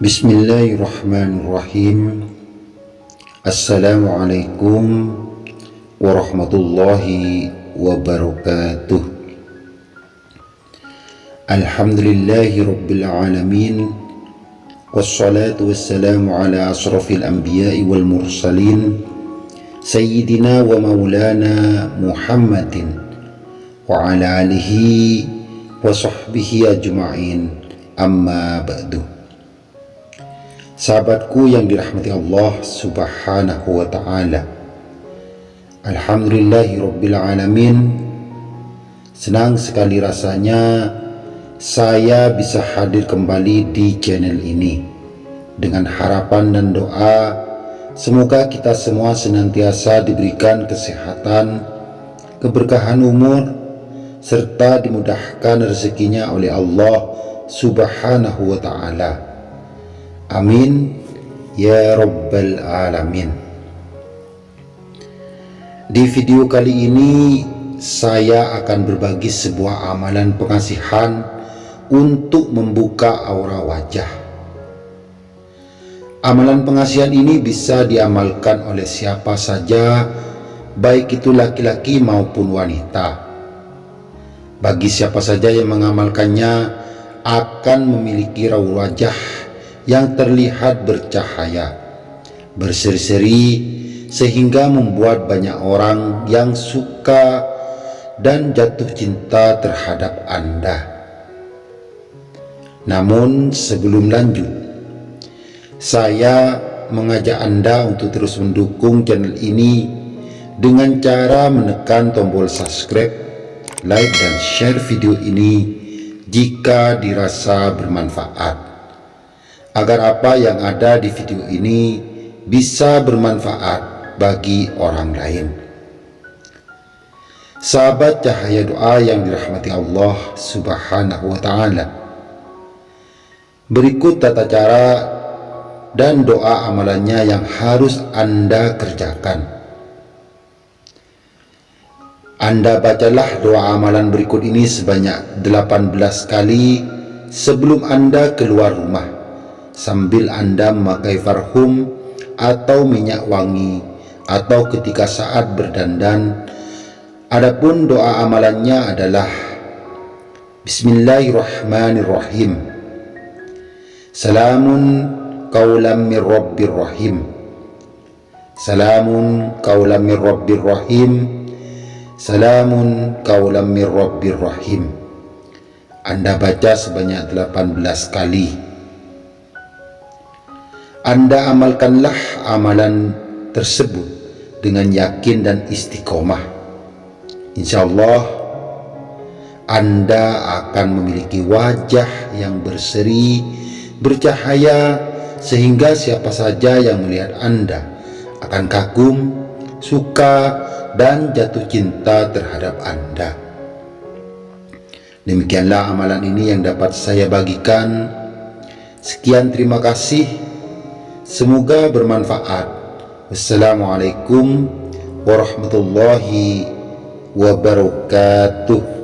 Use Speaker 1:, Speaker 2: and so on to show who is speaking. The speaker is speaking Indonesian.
Speaker 1: بسم الله الرحمن الرحيم السلام عليكم ورحمة الله وبركاته الحمد لله رب العالمين والصلاة والسلام على أشرف الأنبياء والمرسلين سيدنا ومولانا محمد وعلى آله وصحبه أجمعين أما بعد Sahabatku yang dirahmati Allah subhanahu wa ta'ala. Alhamdulillahi Rabbil Alamin. Senang sekali rasanya saya bisa hadir kembali di channel ini. Dengan harapan dan doa Semoga kita semua senantiasa diberikan kesehatan Keberkahan umur Serta dimudahkan rezekinya oleh Allah subhanahu wa ta'ala Amin ya Rabbal Alamin. Di video kali ini saya akan berbagi sebuah amalan pengasihan untuk membuka aura wajah. Amalan pengasihan ini bisa diamalkan oleh siapa saja, baik itu laki-laki maupun wanita. Bagi siapa saja yang mengamalkannya akan memiliki raut wajah yang terlihat bercahaya, berseri-seri sehingga membuat banyak orang yang suka dan jatuh cinta terhadap Anda. Namun sebelum lanjut, saya mengajak Anda untuk terus mendukung channel ini dengan cara menekan tombol subscribe, like dan share video ini jika dirasa bermanfaat agar apa yang ada di video ini bisa bermanfaat bagi orang lain. Sahabat cahaya doa yang dirahmati Allah subhanahu wa ta'ala. Berikut tata cara dan doa amalannya yang harus Anda kerjakan. Anda bacalah doa amalan berikut ini sebanyak 18 kali sebelum Anda keluar rumah sambil Anda memakai farhum atau minyak wangi atau ketika saat berdandan. Adapun doa amalannya adalah Bismillahirrahmanirrahim. Salamun qaulam mir rabbir rahim. Salamun qaulam mir rabbir rahim. Salamun qaulam mir rabbir rahim. Anda baca sebanyak 18 kali. Anda amalkanlah amalan tersebut dengan yakin dan istiqomah. Insya Allah Anda akan memiliki wajah yang berseri, bercahaya, sehingga siapa saja yang melihat Anda akan kagum, suka, dan jatuh cinta terhadap Anda. Demikianlah amalan ini yang dapat saya bagikan. Sekian terima kasih. Semoga bermanfaat. Wassalamualaikum warahmatullahi wabarakatuh.